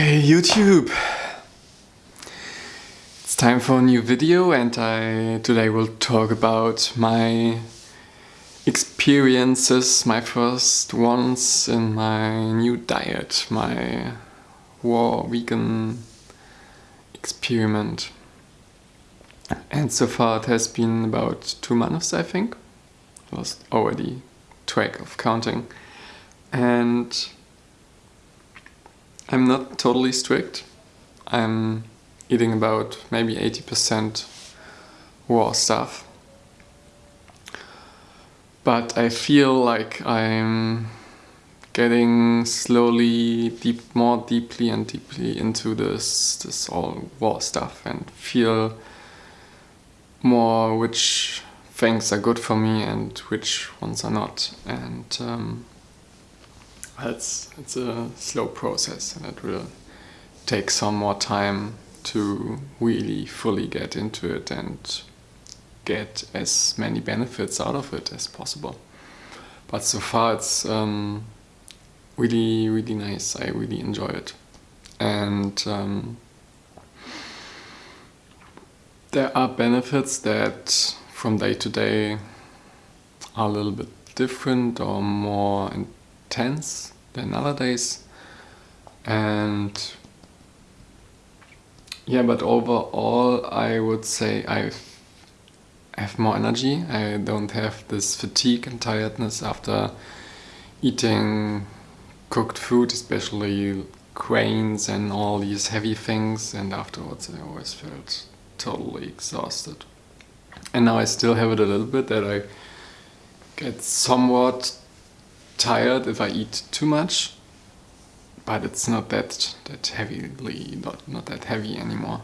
Hey YouTube! It's time for a new video and I today will talk about my experiences, my first ones in my new diet, my raw vegan experiment. And so far it has been about two months I think. Lost already track of counting. And I'm not totally strict. I'm eating about maybe 80% raw stuff. But I feel like I'm getting slowly deep, more deeply and deeply into this, this all raw stuff and feel more which things are good for me and which ones are not. And um, it's, it's a slow process and it will take some more time to really fully get into it and get as many benefits out of it as possible. But so far it's um, really, really nice. I really enjoy it. And um, there are benefits that from day to day are a little bit different or more intense than other days and yeah but overall I would say I have more energy. I don't have this fatigue and tiredness after eating cooked food especially grains and all these heavy things. And afterwards I always felt totally exhausted. And now I still have it a little bit that I get somewhat tired if I eat too much, but it's not that that heavily, not, not that heavy anymore.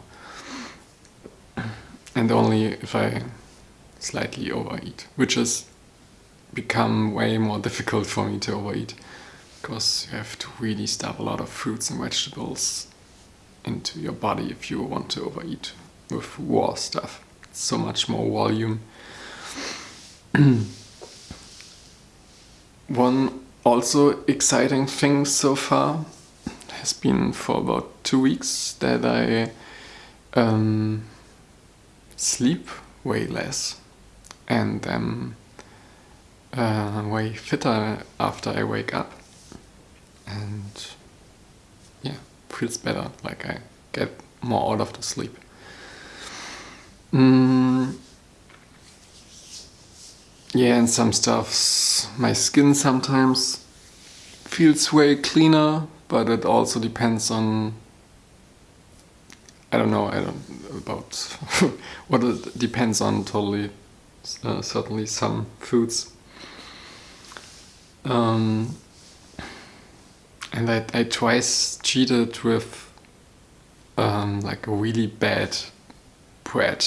And only if I slightly overeat, which has become way more difficult for me to overeat because you have to really stuff a lot of fruits and vegetables into your body if you want to overeat with raw stuff. So much more volume. One also exciting thing so far has been for about two weeks that I um, sleep way less and am uh, way fitter after I wake up and yeah, feels better, like I get more out of the sleep. Mm, yeah, and some stuffs, my skin sometimes feels way cleaner, but it also depends on, I don't know, I don't, about what it depends on totally, uh, certainly some foods. Um, and I, I twice cheated with um, like a really bad bread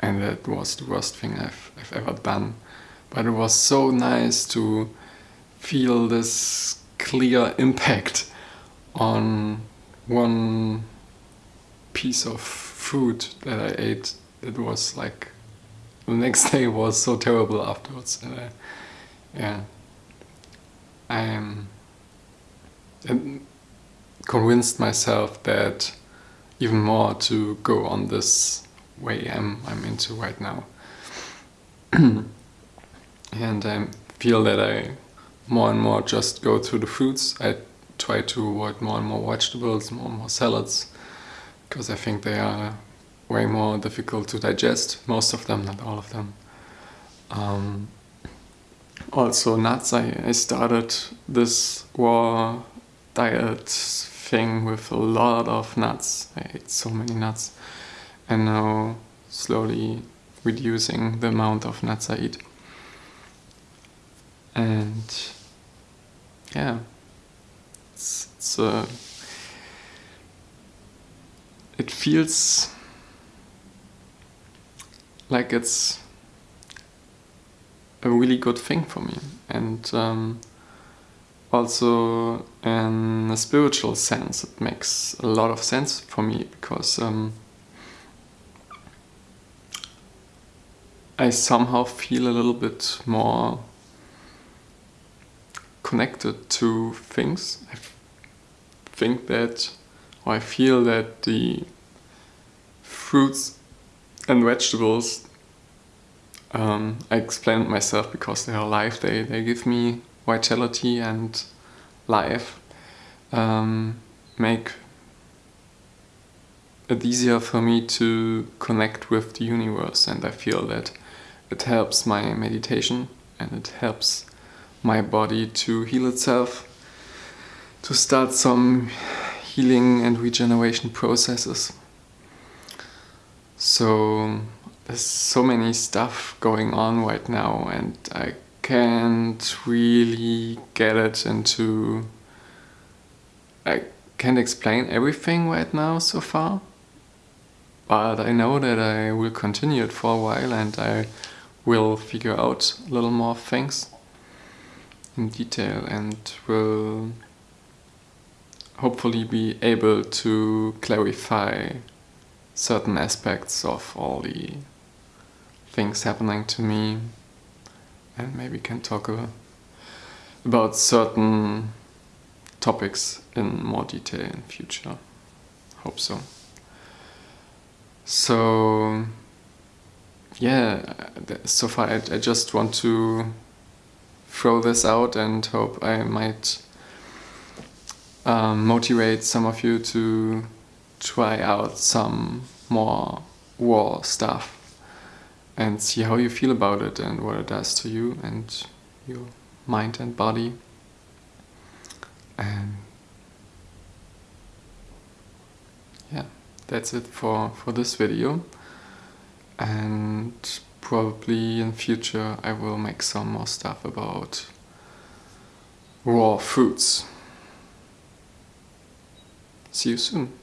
and that was the worst thing I've, I've ever done. But it was so nice to feel this clear impact on one piece of food that I ate It was like the next day was so terrible afterwards and I, yeah. I am um, convinced myself that even more to go on this way I'm, I'm into right now and I feel that I more and more just go through the foods. I try to avoid more and more vegetables, more and more salads, because I think they are way more difficult to digest, most of them, not all of them. Um, also nuts, I, I started this raw diet thing with a lot of nuts. I ate so many nuts and now slowly reducing the amount of nuts I eat and yeah. It's, it's uh, it feels like it's a really good thing for me. And um, also in a spiritual sense it makes a lot of sense for me because um, I somehow feel a little bit more connected to things. I think that, or I feel that the fruits and vegetables um, I explained myself because they are alive they, they give me vitality and life um, make it easier for me to connect with the universe and I feel that it helps my meditation and it helps my body to heal itself to start some healing and regeneration processes. So there's so many stuff going on right now and I can't really get it into I can't explain everything right now so far but I know that I will continue it for a while and I will figure out a little more things in detail and will hopefully be able to clarify certain aspects of all the things happening to me and maybe can talk about certain topics in more detail in future. Hope so. So yeah, uh, so far I, I just want to throw this out and hope I might um, motivate some of you to try out some more war stuff and see how you feel about it and what it does to you and your mind and body. And yeah, that's it for, for this video. And probably in future I will make some more stuff about raw fruits. See you soon.